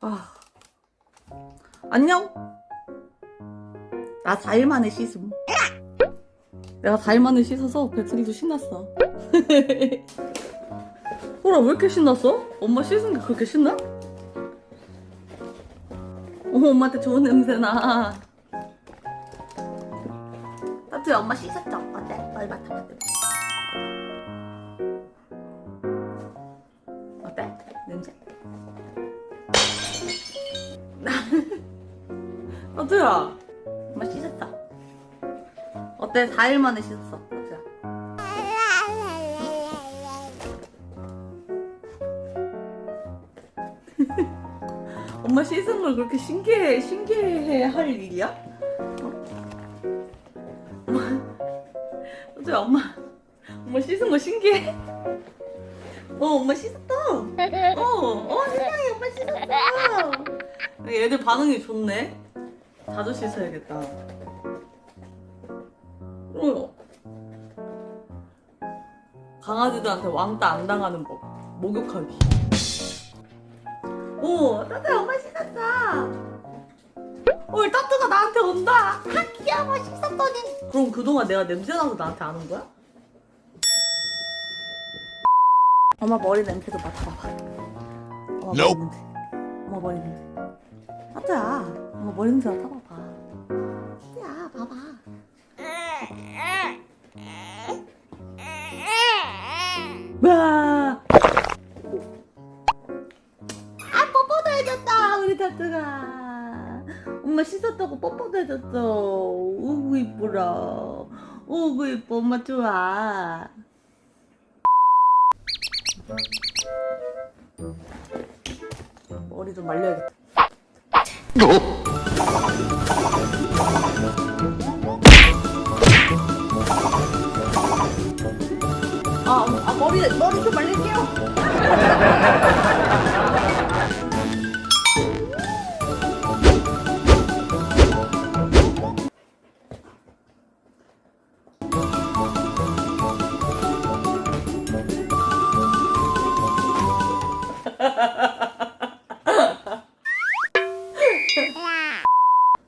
아. 안녕? 나 4일 만에 씻음. 내가 4일 만에 씻어서 백슬이도 신났어. 호라 왜 이렇게 신났어? 엄마 씻은 게 그렇게 신나? 어, 엄마한테 좋은 냄새 나. 따뜻해 엄마 씻었죠? 어때? 빨리 맡아봐. 어때야? 엄마 씻었다. 어때? 4일 만에 씻었어. 어때야? 엄마 씻은 걸 그렇게 신기해, 신기해 할 일이야? 어? 엄마, 어때야? 엄마, 엄마 씻은 거 신기해? 어, 엄마 씻었다. 어, 어, 세상에 엄마 씻었어. 얘들 반응이 좋네. 자주 씻어야겠다. 어. 강아지들한테 왕따 안 당하는 법. 목욕하기. 오, 따뜻해 엄마 씻었어. 어, 따뜻가 나한테 온다. 아, 귀여워 씻었더니. 그럼 그동안 내가 냄새나서 나한테 안 온 거야? 엄마 머리 냄새도 맡아봐봐. 엄마 머리. 냄새. 엄마 머리 냄새. 따뜻야, 엄마 머리 냄새 맡아봐봐. 따뜻야, 봐봐. 와. 아, 뽀뽀도 해줬다, 우리 따뜻가. 엄마 씻었다고 뽀뽀도 해줬어. 오구 이쁘라. 오구 이뻐, 엄마 좋아. 머리 좀 말려야겠다. 아, 아 머리 머리 좀 말릴게요.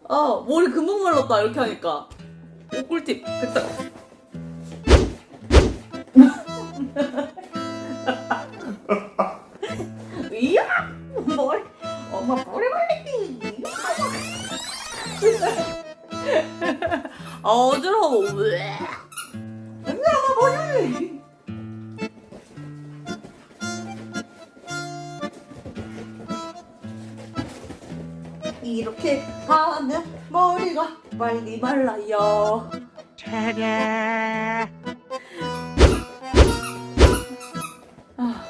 어 머리 금방 말랐다 이렇게 하니까. 오 꿀팁 백살. 이야 머리 엄마 머리 말리기. 아 어지러워 왜? 이렇게 하면 머리가 빨리 말라요. 아,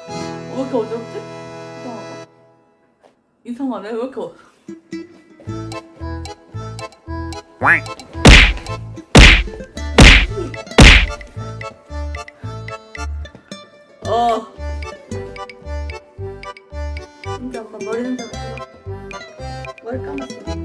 왜 이렇게 어지럽지? 이상하네, 왜 이렇게 어... 어. 엄 머리 감았어.